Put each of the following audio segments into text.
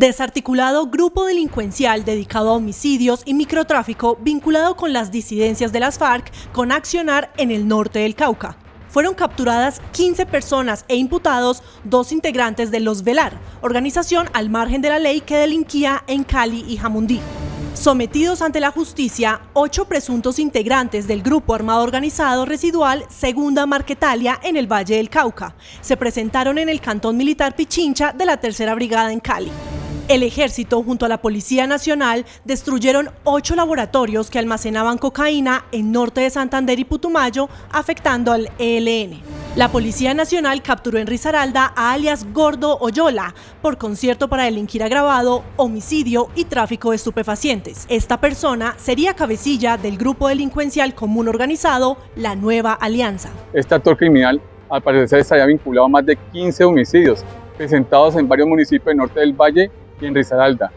Desarticulado grupo delincuencial dedicado a homicidios y microtráfico vinculado con las disidencias de las FARC con accionar en el norte del Cauca. Fueron capturadas 15 personas e imputados dos integrantes de Los Velar, organización al margen de la ley que delinquía en Cali y Jamundí. Sometidos ante la justicia, ocho presuntos integrantes del grupo armado organizado residual Segunda Marquetalia en el Valle del Cauca se presentaron en el Cantón Militar Pichincha de la Tercera Brigada en Cali. El ejército junto a la Policía Nacional destruyeron ocho laboratorios que almacenaban cocaína en norte de Santander y Putumayo, afectando al ELN. La Policía Nacional capturó en Risaralda a alias Gordo Oyola por concierto para delinquir agravado, homicidio y tráfico de estupefacientes. Esta persona sería cabecilla del grupo delincuencial común organizado La Nueva Alianza. Este actor criminal al parecer estaría vinculado a más de 15 homicidios presentados en varios municipios del norte del Valle en Risaralda.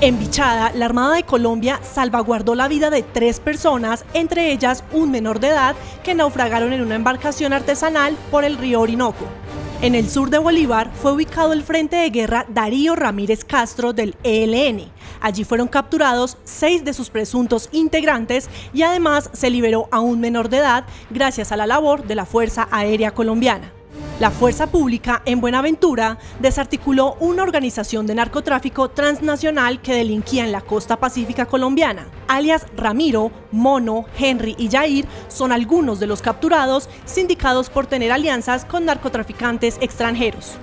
En Bichada, la Armada de Colombia salvaguardó la vida de tres personas, entre ellas un menor de edad, que naufragaron en una embarcación artesanal por el río Orinoco. En el sur de Bolívar fue ubicado el frente de guerra Darío Ramírez Castro del ELN. Allí fueron capturados seis de sus presuntos integrantes y además se liberó a un menor de edad gracias a la labor de la Fuerza Aérea Colombiana. La Fuerza Pública en Buenaventura desarticuló una organización de narcotráfico transnacional que delinquía en la costa pacífica colombiana. Alias Ramiro, Mono, Henry y Jair son algunos de los capturados sindicados por tener alianzas con narcotraficantes extranjeros.